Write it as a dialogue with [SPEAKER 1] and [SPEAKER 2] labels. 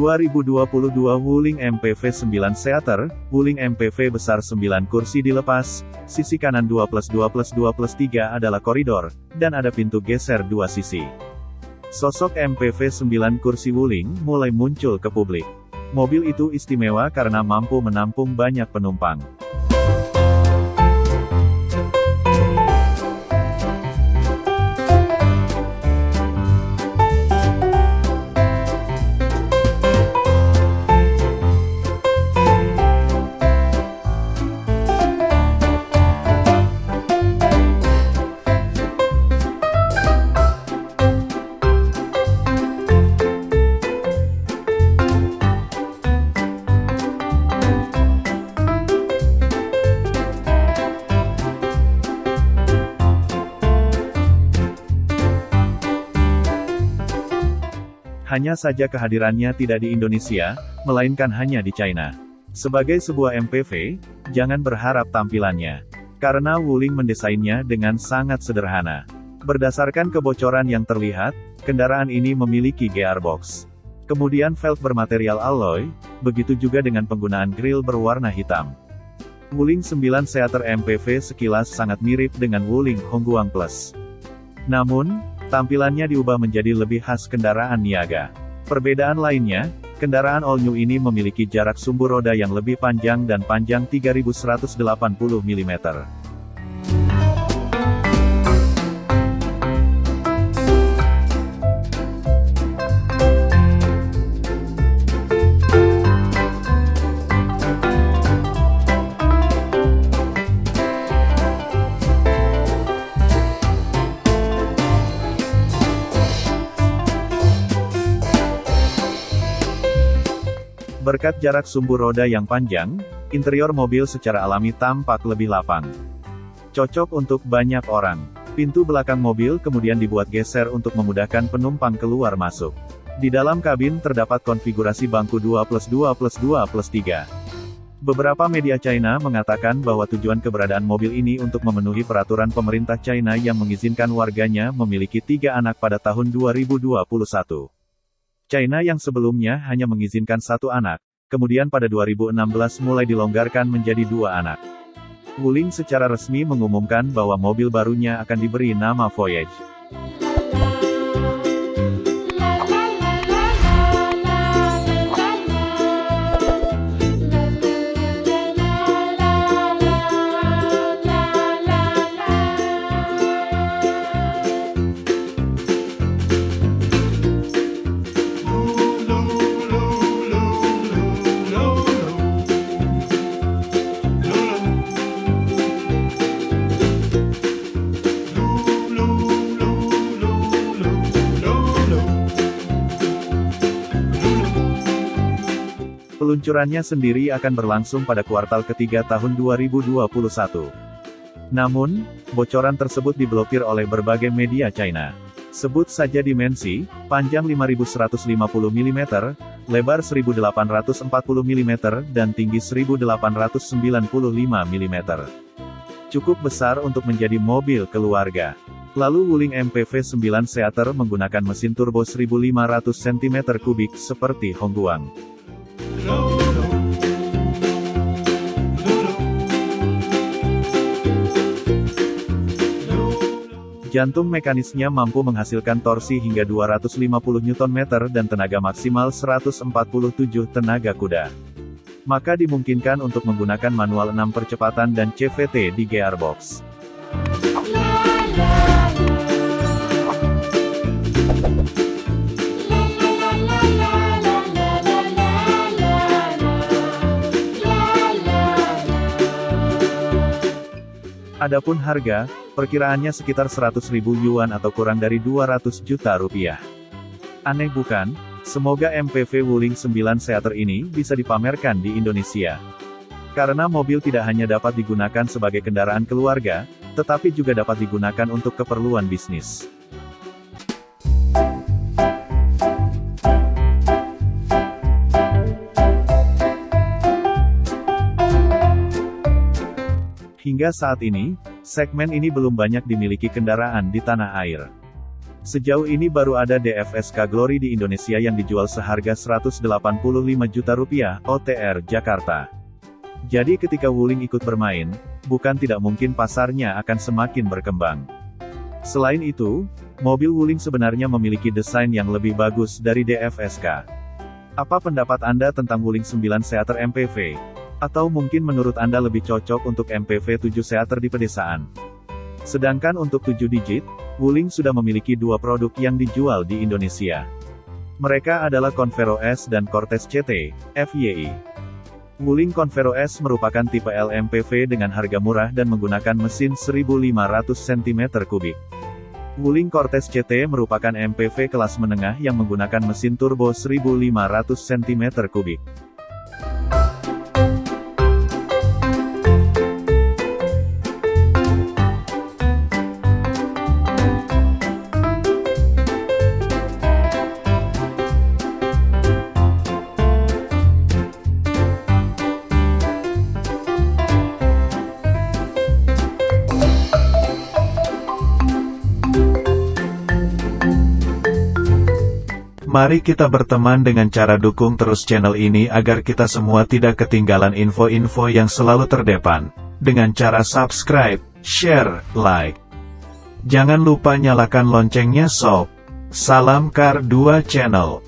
[SPEAKER 1] 2022 Wuling MPV 9 Seater, Wuling MPV besar 9 kursi dilepas, sisi kanan 2 plus 2 plus 2 plus 3 adalah koridor, dan ada pintu geser dua sisi. Sosok MPV 9 kursi Wuling mulai muncul ke publik. Mobil itu istimewa karena mampu menampung banyak penumpang. Hanya saja kehadirannya tidak di Indonesia, melainkan hanya di China. Sebagai sebuah MPV, jangan berharap tampilannya. Karena Wuling mendesainnya dengan sangat sederhana. Berdasarkan kebocoran yang terlihat, kendaraan ini memiliki gearbox. Kemudian velg bermaterial alloy, begitu juga dengan penggunaan grill berwarna hitam. Wuling 9 Seater MPV sekilas sangat mirip dengan Wuling Hongguang Plus. Namun, Tampilannya diubah menjadi lebih khas kendaraan niaga. Perbedaan lainnya, kendaraan all new ini memiliki jarak sumbu roda yang lebih panjang dan panjang 3180 mm. Berkat jarak sumbu roda yang panjang, interior mobil secara alami tampak lebih lapang. Cocok untuk banyak orang. Pintu belakang mobil kemudian dibuat geser untuk memudahkan penumpang keluar masuk. Di dalam kabin terdapat konfigurasi bangku 2 plus 2 plus 2 plus 3. Beberapa media China mengatakan bahwa tujuan keberadaan mobil ini untuk memenuhi peraturan pemerintah China yang mengizinkan warganya memiliki tiga anak pada tahun 2021. China yang sebelumnya hanya mengizinkan satu anak, kemudian pada 2016 mulai dilonggarkan menjadi dua anak. Wuling secara resmi mengumumkan bahwa mobil barunya akan diberi nama Voyage. Peluncurannya sendiri akan berlangsung pada kuartal ketiga tahun 2021. Namun, bocoran tersebut diblokir oleh berbagai media China. Sebut saja dimensi, panjang 5150 mm, lebar 1840 mm, dan tinggi 1895 mm. Cukup besar untuk menjadi mobil keluarga. Lalu Wuling MPV 9 Seater menggunakan mesin turbo 1500 cm3 seperti Hongguang. Jantung mekanisnya mampu menghasilkan torsi hingga 250 Nm dan tenaga maksimal 147 tenaga kuda. Maka dimungkinkan untuk menggunakan manual 6 percepatan dan CVT di gearbox. Adapun harga, perkiraannya sekitar 100 ribu yuan atau kurang dari 200 juta rupiah. Aneh bukan? Semoga MPV Wuling 9 Seater ini bisa dipamerkan di Indonesia. Karena mobil tidak hanya dapat digunakan sebagai kendaraan keluarga, tetapi juga dapat digunakan untuk keperluan bisnis. Hingga saat ini, segmen ini belum banyak dimiliki kendaraan di tanah air. Sejauh ini baru ada DFSK Glory di Indonesia yang dijual seharga 185 juta rupiah, OTR, Jakarta. Jadi ketika Wuling ikut bermain, bukan tidak mungkin pasarnya akan semakin berkembang. Selain itu, mobil Wuling sebenarnya memiliki desain yang lebih bagus dari DFSK. Apa pendapat Anda tentang Wuling 9 Seater MPV? Atau mungkin menurut Anda lebih cocok untuk MPV 7 Seater di pedesaan? Sedangkan untuk 7 digit, Wuling sudah memiliki dua produk yang dijual di Indonesia. Mereka adalah Convero S dan Cortez CT, FYI. Wuling Convero S merupakan tipe LMPV dengan harga murah dan menggunakan mesin 1500 cm3. Wuling Cortez CT merupakan MPV kelas menengah yang menggunakan mesin turbo 1500 cm3. Mari kita berteman dengan cara dukung terus channel ini agar kita semua tidak ketinggalan info-info yang selalu terdepan. Dengan cara subscribe, share, like. Jangan lupa nyalakan loncengnya sob. Salam Kar 2 Channel.